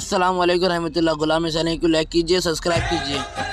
असल वालेकुम रहमतुल्लाह गुलाम को लाइक कीजिए सब्सक्राइब कीजिए